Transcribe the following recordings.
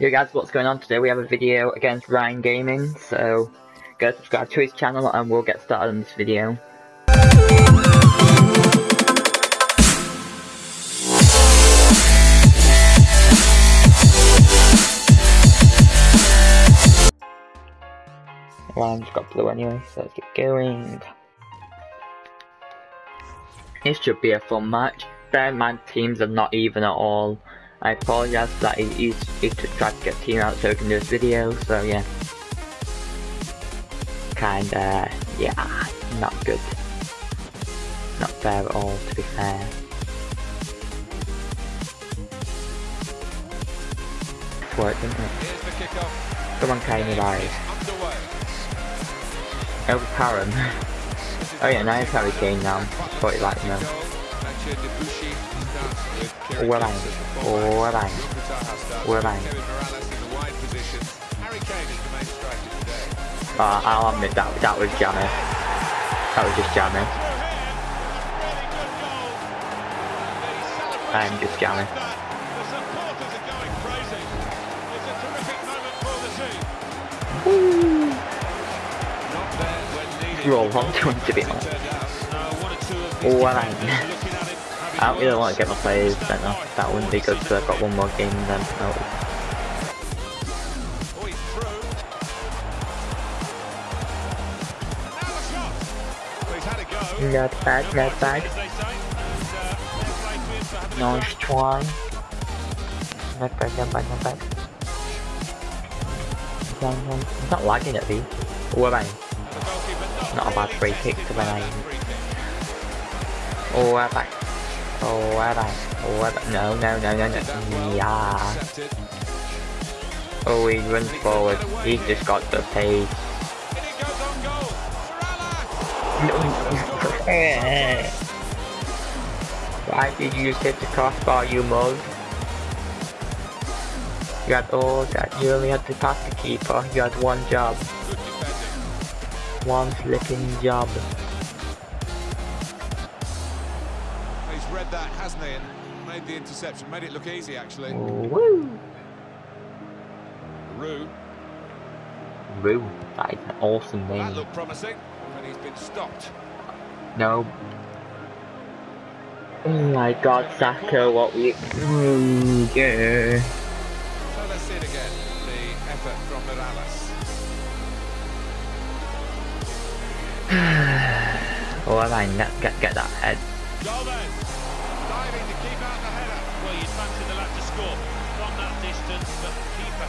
Yo guys, what's going on today? We have a video against Ryan Gaming, so go subscribe to his channel and we'll get started on this video. Ryan's got blue anyway, so let's get going. It should be a fun match. Bear in mind teams are not even at all. I apologize that he, he's, he's tried to get team out so he can do this video, so yeah. Kinda, yeah, not good. Not fair at all, to be fair. It's worked, didn't it? Come on, Kanye Barry. Over Karen. oh yeah, now it's Harry Kane now. Thought you liked him. Bang. Well bang. Uh, I'll admit that that was jammy. That was just jammy. I'm just jammy. Roll on to him to be honest. Bang. I don't really want to get my players sent. That wouldn't be good because I've got one more game then. Oh. No. Not bad, not bad. Nice try. Not bad, not bad, not bad. It's not lagging at least. Oh, bang. Not a bad free kick to my name. Oh, bang. Oh, bang. Oh, bang. No, no, no, no, no. Yeah. Oh, he runs forward. He's just got the pace. Why did you just hit the crossbar, you mug? You had all that. You only had to pass the keeper. You had one job. One flipping job. Hasn't he? And made the interception. Made it look easy, actually. Woo! Rue. That is an awesome That name. looked promising, he's been stopped. No. Oh my god, Saka, what we. Ooh, yeah. So let's see it again. The effort from Morales. oh, I mean, get, get, get that head. Diving to keep out the header. Well, you'd fancy the lad to score from that distance, but the keeper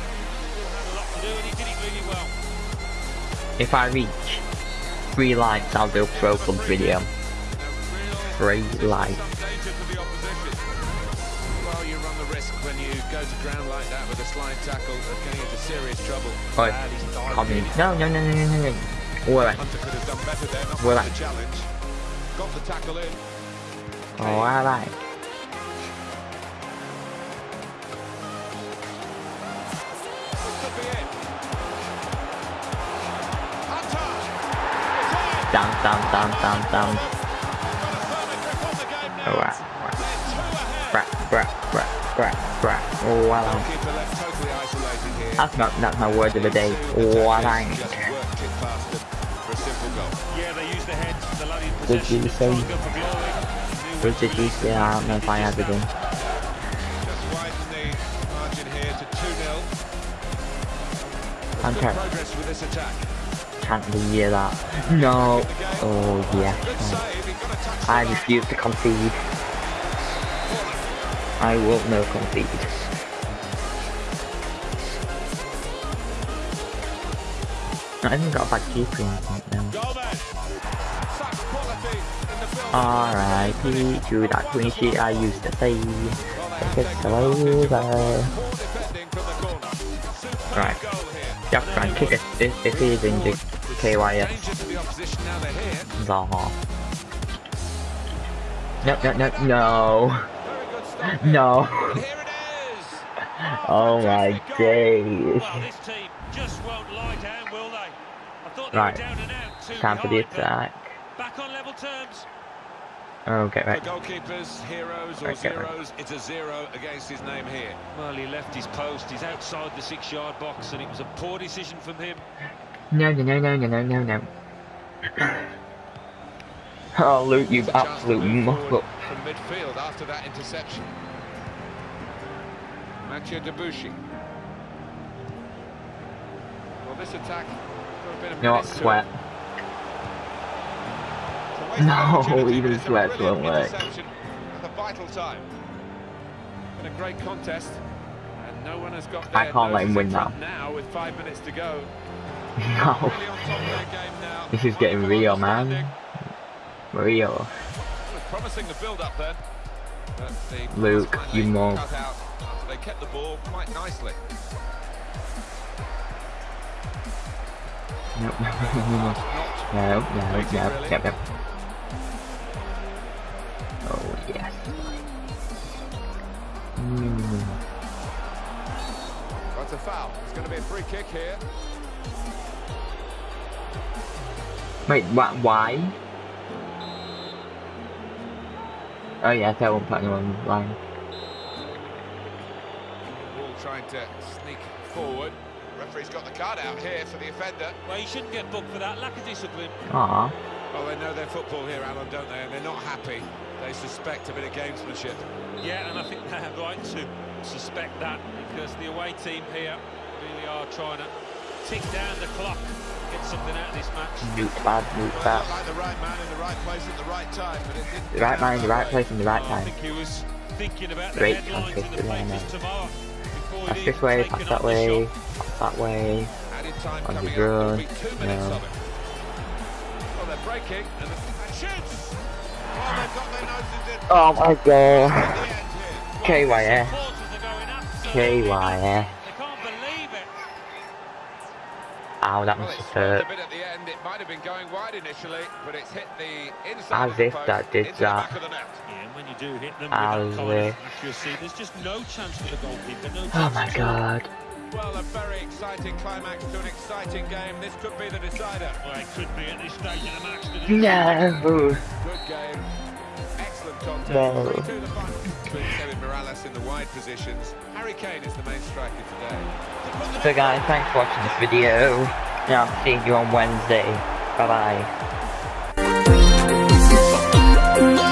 still had a lot to do, and he did it really well. If I reach three likes, I'll do a Pro Club video. Three likes. Danger for the opposition. Well, you run the risk when you go to ground like that with a slide tackle of getting into serious trouble. Oi, Bad, he's diving comment. in. No, no, no, no, no, no, no. Alright. Hunter could have done better there, not Well, well, I- the challenge. Got the tackle in. Oh, I Down, down, down, down, down. Alright. Brat, brat, brat, brat, brat. Oh, here. That's not, that's my word of the day. In Did you say- it to you? Yeah, I don't know if I had it in. Just widen the margin here to 2-0. Good Okay. progress with this attack. Can't believe that. No. Oh, yeah. save, he got a touch I refuse to concede. I will no concede. I haven't got a bad keeper in front now. Gomez. Such quality in the build. R.I.P. to that clean sheet I used to say. It's over. Poor defending from the corner. Superb Right. goal here. You have to try and kick it if, if he is injured. KYS. Danger to the opposition now they're here. Zaha. No, no, no, no. Very good stop. No. And here it is. Oh my days. Team just won't lie down, will they? I thought they Right. were down and out. Too Time for the attack. Back on level terms. Okay, For right. goalkeepers, heroes or right. zeros, it's a zero against his name here. Well, he left his post, he's outside the six-yard box, and it was a poor decision from him. No, no, no, no, no, no, no, no. Oh, Luke, you It's a chance to absolute muck up. From midfield after that interception. Mathieu Debuchy. Well, this attack got a bit of what, sweat. it. It's a wasted No, even but it's a sweats won't work. at a vital time. Been a great contest, and no one has got I can't let him win in now. now with five minutes to go. No. Really on top of their game now. This is getting real, man. Real. Promising the build-up then. But the pass Luke, you mob. cut out after they kept the ball quite nicely. No, no, no, no, no, no, yep, yep. Oh, yes. Mm. That's a foul. It's going to be a free kick here. Wait, what, why? Oh yeah, I thought I won't put anyone on line. Ball trying to sneak forward. Referee's got the card out here for the offender. Well, he shouldn't get booked for that, lack of discipline. Aw. Well, they know their football here, Alan, don't they? And they're not happy. They suspect a bit of gamesmanship. Yeah, and I think they have right to suspect that, because the away team here really are trying to tick down the clock, get something out of. Nuke bad, nuke bad. like the right man in the right place at the right time, but it didn't The right man in the right place in the right Oh, time. think he was thinking about the Great headlines in the contest, yeah, I papers know. tomorrow. before Pass he'd this even way, pass that way, pass that way. On the coming up. There'll be run. two minutes No. of it. Well, they're breaking but it's hit the inside As if that did that. The back of the net. Yeah, and when you do hit them As with that kind of if. accuracy, there's just no chance for the goalkeeper. No Oh my god. Well, a very exciting climax to an exciting game. This could be the decider. Well, it could be at this stage of the match. That No. Good game. Excellent contest. No. 3 2 the final. Between Kevin Morales in the wide positions. Harry Kane is the main striker today. So guys, thanks for watching this video. And I'll see you on Wednesday. Bye bye.